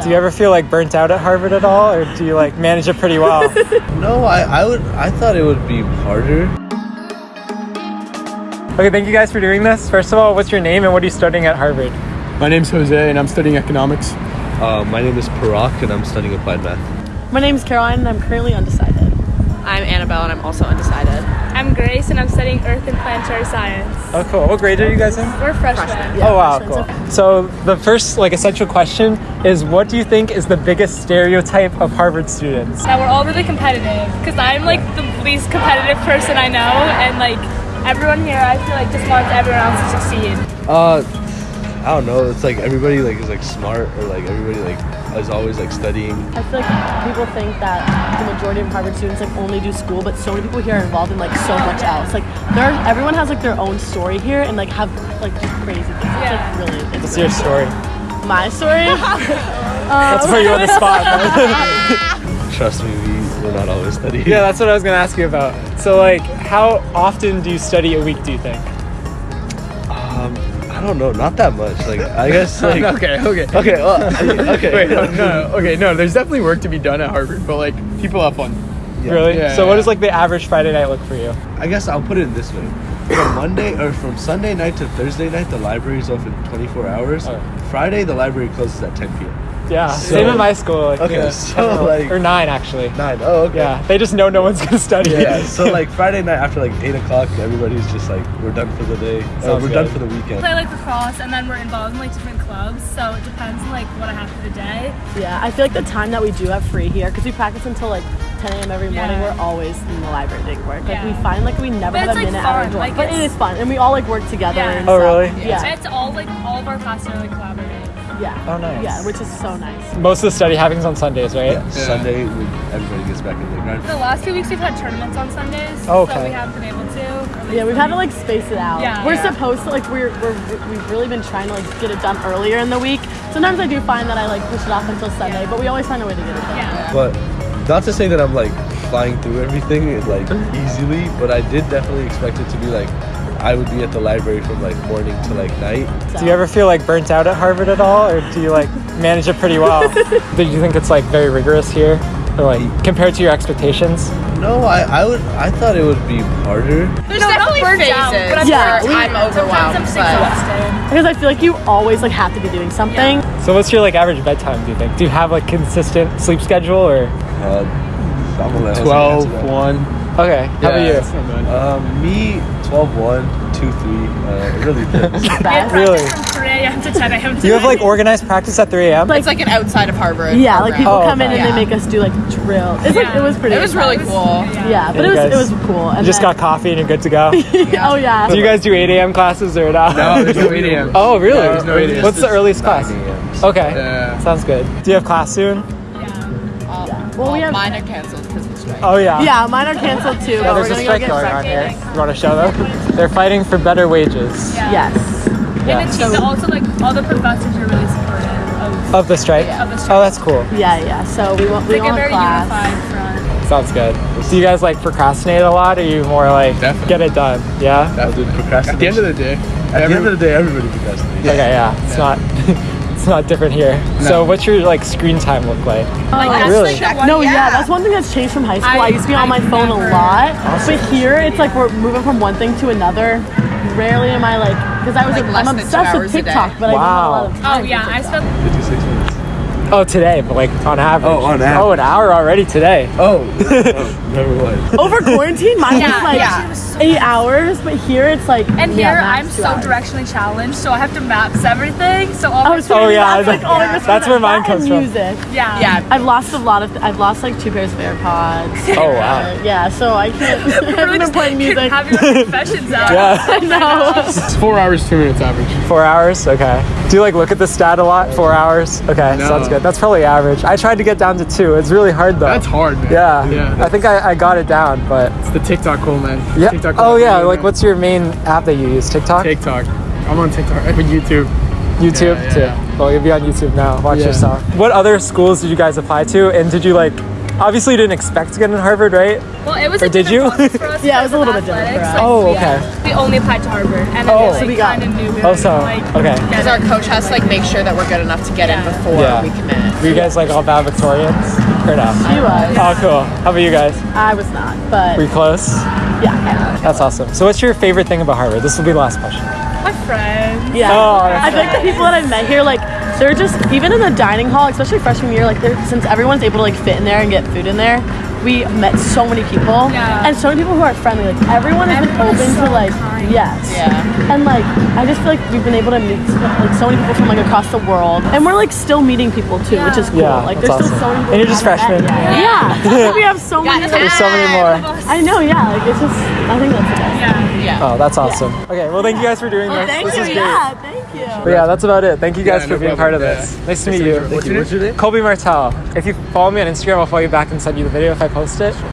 So. Do you ever feel like burnt out at Harvard at all, or do you like manage it pretty well? No, I, I would I thought it would be harder. okay, thank you guys for doing this. First of all, what's your name and what are you studying at Harvard? My name's Jose and I'm studying economics. Uh, my name is Parak and I'm studying applied math. My name is Caroline and I'm currently undecided. I'm Annabelle and I'm also undecided. I'm Grace and I'm studying Earth and Planetary Science. Oh, cool. What grade are you guys in? We're freshmen. oh, wow, cool. freshmen, So the first like essential question is, what do you think is the biggest stereotype of Harvard students? That we're all really competitive because I'm like the least competitive person I know and like everyone here I feel like just wants everyone else to succeed. Uh, I don't know. It's like everybody like is like smart or like everybody like is always like studying. I feel like people think that the majority of Harvard students like only do school, but so many people here are involved in like so much else. Like there, everyone has like their own story here and like have like just crazy things. It's like really. It's What's your story? my story. Let's put you on the spot. Trust me, we we're not always studying. yeah, that's what I was gonna ask you about. So like, how often do you study a week? Do you think? Um, I don't know. Not that much. Like I guess like okay, okay. okay. Well, okay. Wait, no, no, no, okay, no, there's definitely work to be done at Harvard, but like, people have fun. Yeah. Really? Yeah, so what yeah. does like the average Friday night look for you? I guess I'll put it this way. From Monday or from Sunday night to Thursday night, the library is open 24 hours. Okay. Friday, the library closes at 10 p.m. Yeah, So- same in my school. Like, Okay, yeah, so, everyone- like- or nine actually. Nine. Oh, okay. Yeah, they just know no one's gonna study. Yeah, so like Friday night after like 8 o'clock, everybody's just like, we're done for the day. Uh, we're good. done for the weekend. play like lacrosse and then we're involved in like different clubs so it depends on like what I have for the day. Yeah, I feel like the time that we do have free here, because we practice until like 10 a.m. every morning, Yeah. we're always in the library doing work. Like we find like we never But have a it's, like, minute at our fun, dorm, like, but it's- fun, and we all like work together. Yeah. And Oh, stuff. really? Yeah. It's all like all of our classes are like collaborative. Yeah. Oh, nice. Yeah, which is so nice. Most of the study happens on Sundays, right? Yeah, Sunday, we, everybody gets back in the grind. The last two weeks we've had tournaments on Sundays, Oh, so we haven't been able to. like, Yeah, we've had to like space it out. Yeah. we're Yeah. supposed to like we're, we're we've really been trying to like get it done earlier in the week. Sometimes I do find that I like push it off until Sunday, but we always find a way to get it done. Yeah. But not to say that I'm like flying through everything like easily, but I did definitely expect it to be like I would be at the library from like morning to like night. Do you ever feel like burnt out at Harvard at all, or do you like manage it pretty well? do you think it's like very rigorous here, or like compared to your expectations? No, I, I would I thought it would be harder. There's No, definitely burnt phases but I'm Yeah, where we- I'm Sometimes overwhelmed. I'm but- Because I feel like you always like have to be doing something. So what's your like average bedtime? Do you think? Do you have like consistent sleep schedule, or Uh, I'm gonna let Jose 12, 1. okay? How about you? That's not bad. Um, me 12 1, 2 3. Uh, it really depends. We Best. Really? from 3 a.m. to 10 a.m. You have like organized practice at 3 a.m.? Like- It's like an outside of Harvard. Yeah, like people Oh, come in okay. and Yeah. they make us do like drill. It's like it was pretty. It was really intense. cool. Yeah, but it was guys- it was cool. And You just then- got coffee and you're good to go. oh yeah. do you guys do 8 a.m. classes or not? No, there's no 8 a.m. Oh, really? No, there's no 8 a.m. What's the earliest class? Okay, Yeah. sounds good. Do you have class soon? Uh, Well, we have- mine are canceled because of the strike. Oh yeah. Yeah, mine are canceled too. Yeah, but we're there's a gonna go strike get going on here. You want to show them? They're fighting for better wages. Yeah. Yes. Yeah. And it's so, also like all the professors are really supportive of, Of the strike? of the oh, strike. Oh, that's cool. Yeah, yeah. So we won't we It's like won't a very class. unified front. Sounds good. Do you guys like procrastinate a lot, or you more like Definitely. get it done? Yeah. I'll do procrastination. At the end of the day, At the end of the day, everybody procrastinates. Okay, yeah. It's not. it's not different here. So, what's your like screen time look like? Oh, like that's really? like one, No, yeah. Yeah. that's one thing that's changed from high school. I, I- used to be on my phone never- a lot, but here it's like we're moving from one thing to another. Rarely am I like because I was Like I'm less than two obsessed with hours a. TikTok, but I don't have a lot of time. Oh yeah, I spent 56 minutes. Oh, today, but like on average. Oh, on average. Oh, an hour already today. Oh, oh never mind. over quarantine. Mine Yeah, was like yeah. eight hours, but here it's like and yeah, here max I'm so hours. directionally challenged, so I have to maps everything. So all Oh, my so Oh, yeah, that's like that- all I that's where mine comes and from. Music. yeah, Yeah. I've lost a lot of. I've lost like two pairs of AirPods. Oh wow. Uh, yeah, so I can't. I haven't Really been playing music. Have your confessions out. Yeah. I know. It's four hours, two minutes average. Four hours. Okay. Do you like look at the stat a lot? Four hours. Okay, No. sounds good. That's probably average. I tried to get down to two. It's really hard though. That's hard, man. Yeah. Yeah. I think I, I got it down, but It's the TikTok cool, man. yeah. TikTok Oh cool. yeah. Like, what's your main app that you use? TikTok. TikTok. I'm on TikTok. With YouTube. YouTube Yeah, yeah, too. Well, you'll be on YouTube now. Watch yourself. What other schools did you guys apply to, and did you like Obviously, you didn't expect to get in Harvard, right? Well, it was Or a did you? for us Yeah, it was a little bit different for us. like, Oh, we, okay. uh, We only applied to Harvard, and then Oh. we, So we got- kind of knew we Oh, were so like, okay. Because our coach has to like make sure that we're good enough to get in before Yeah. we commit. Were you guys like all valedictorians or no? She was. Oh, cool. How about you guys? I was not, but Were you close? yeah, kind. That's awesome. So, what's your favorite thing about Harvard? This will be the last question. My friends. Yeah. Oh, I feel like the people that I've met here, like, they're just even in the dining hall, especially freshman year, like, since everyone's able to like fit in there and get food in there. We met so many people, Yeah. and so many people who are friendly. Like everyone has been is open to like, kind. yes, Yeah. and like I just feel like we've been able to meet like so many people from like across the world, and we're like still meeting people too, which is cool. Yeah, like that's there's still so awesome. many people. And you're just freshmen. yet. Yeah, we have so many. There's so many more. I know, yeah. Like it's just, I think that's the best. Yeah. Oh, that's awesome. Okay, well, thank you guys for doing oh, this. Thank this you. is great. Yeah, you. But yeah, that's about it. Thank you guys Yeah, for no being part of problem. this. Yeah. Nice to meet you. Thank you. What's your name? Colby Martel. If you follow me on Instagram, I'll follow you back and send you the video if I post it.